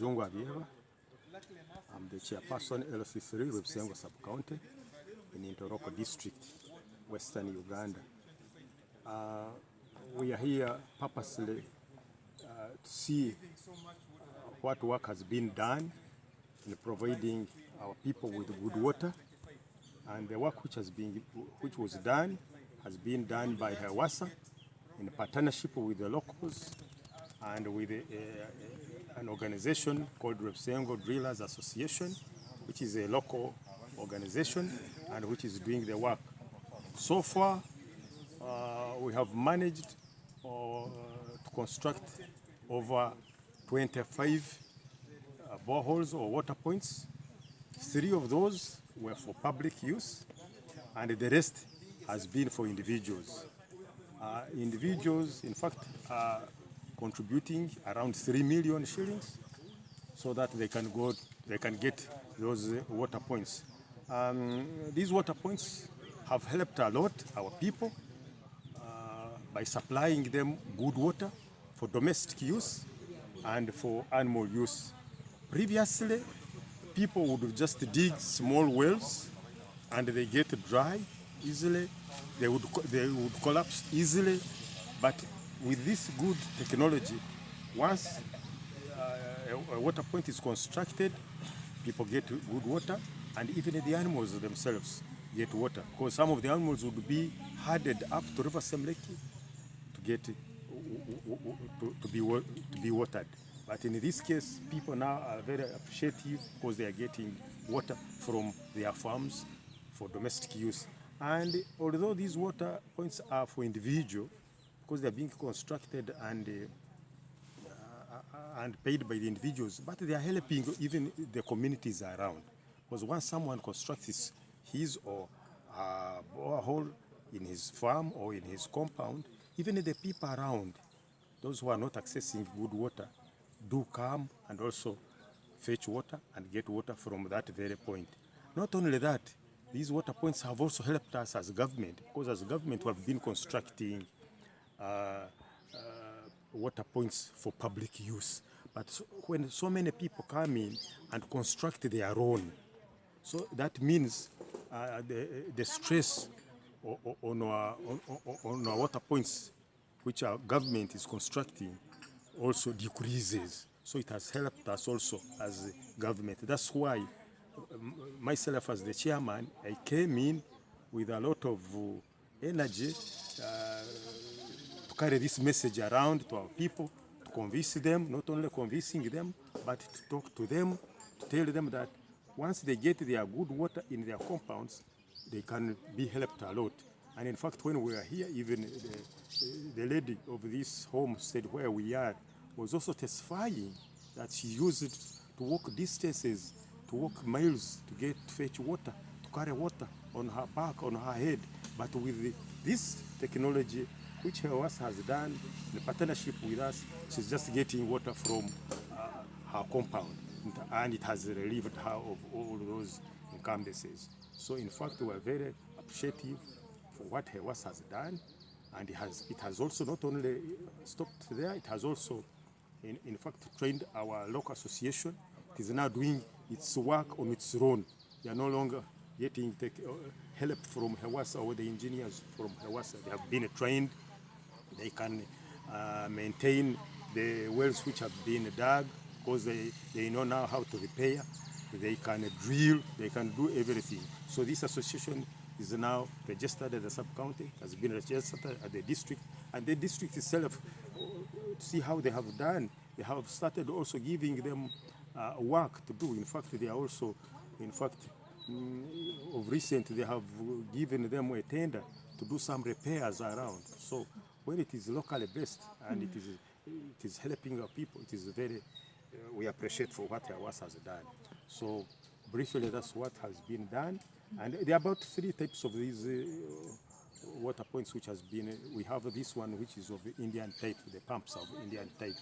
Jungu Abieva. I'm the chairperson LC3 Rwebsengo sub-county in Ntoroko district, western Uganda. Uh, we are here purposely uh, to see what work has been done in providing our people with good water and the work which has been which was done has been done by HEWASA in partnership with the locals and with the, a, an organization called Rwebisengo Drillers Association, which is a local organization and which is doing the work. So far, uh, we have managed uh, to construct over 25 uh, boreholes or water points. Three of those were for public use, and the rest has been for individuals. Uh, individuals, in fact, contributing around 3 million shillings so that they can go, they can get those uh, water points. Um, these water points have helped a lot our people uh, by supplying them good water for domestic use and for animal use. Previously, people would just dig small wells and they get dry easily. They would, they would collapse easily. But with this good technology, once uh, a, water point is constructed, people get good water and even the animals themselves get water. Because some of the animals would be herded up to River Semliki to get uh, uh, uh, to, to, be, to be watered. But in this case, people now are very appreciative because they are getting water from their farms for domestic use. And although these water points are for individual, because they're being constructed and uh, and paid by the individuals, but they are helping even the communities around. Because once someone constructs his or a borehole in his farm or in his compound, even the people around, those who are not accessing good water, do come and also fetch water and get water from that very point. Not only that, these water points have also helped us as government, because as government we have been constructing uh, uh, water points for public use. But so, when so many people come in and construct their own, so that means uh, the, the stress on our, on, our water points, which our government is constructing, also decreases. So it has helped us also as government. That's why myself as the chairman, I came in with a lot of energy uh, carry this message around to our people, to convince them, not only convincing them, but to talk to them, to tell them that once they get their good water in their compounds, they can be helped a lot. And in fact, when we are here, even the, the lady of this homestead where we are was also testifying that she used to walk distances, to walk miles to get to fetch water, to carry water on her back, on her head. But with this technology, which house has done in partnership with us, she's just getting water from uh, her compound. And it has relieved her of all those encumbrances. So in fact, we are very appreciative for what HEWAS has done. And it has, it has also not only stopped there, it has also, in, in fact, trained our local association. It is now doing its work on its own. They are no longer getting uh, help from HEWASA or the engineers from HEWASA. They have been trained. They can uh, maintain the wells which have been dug because they, they know now how to repair. They can drill, they can do everything. So this association is now registered at the sub-county, has been registered at the district, and the district itself, see how they have done. They have started also giving them uh, work to do. In fact, they are also, in fact, mm, of recent, they have given them a tender to do some repairs around. So when it is locally based and it is, it is helping our people, it is very, uh, we appreciate for what HEWAS has done. So briefly, that's what has been done. And there are about three types of these uh, water points which has been, uh, we have this one which is of Indian type, the pumps of Indian type.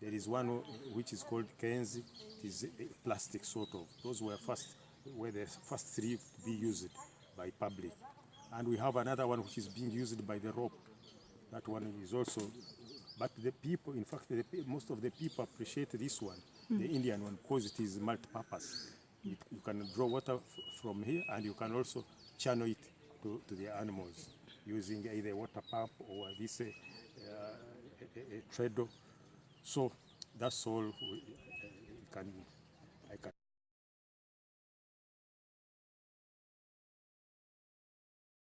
There is one which is called Kenzi, it is a plastic sort of. Those were first, were the first three to be used by public. And we have another one which is being used by the rope. That one is also But the people, in fact, the, most of the people appreciate this one, the Indian one, because it is multi-purpose. It, you can draw water from here, and you can also channel it to, to the animals using either a water pump or this uh, uh, a, a, a treadle. So that's all we, uh, we can I can.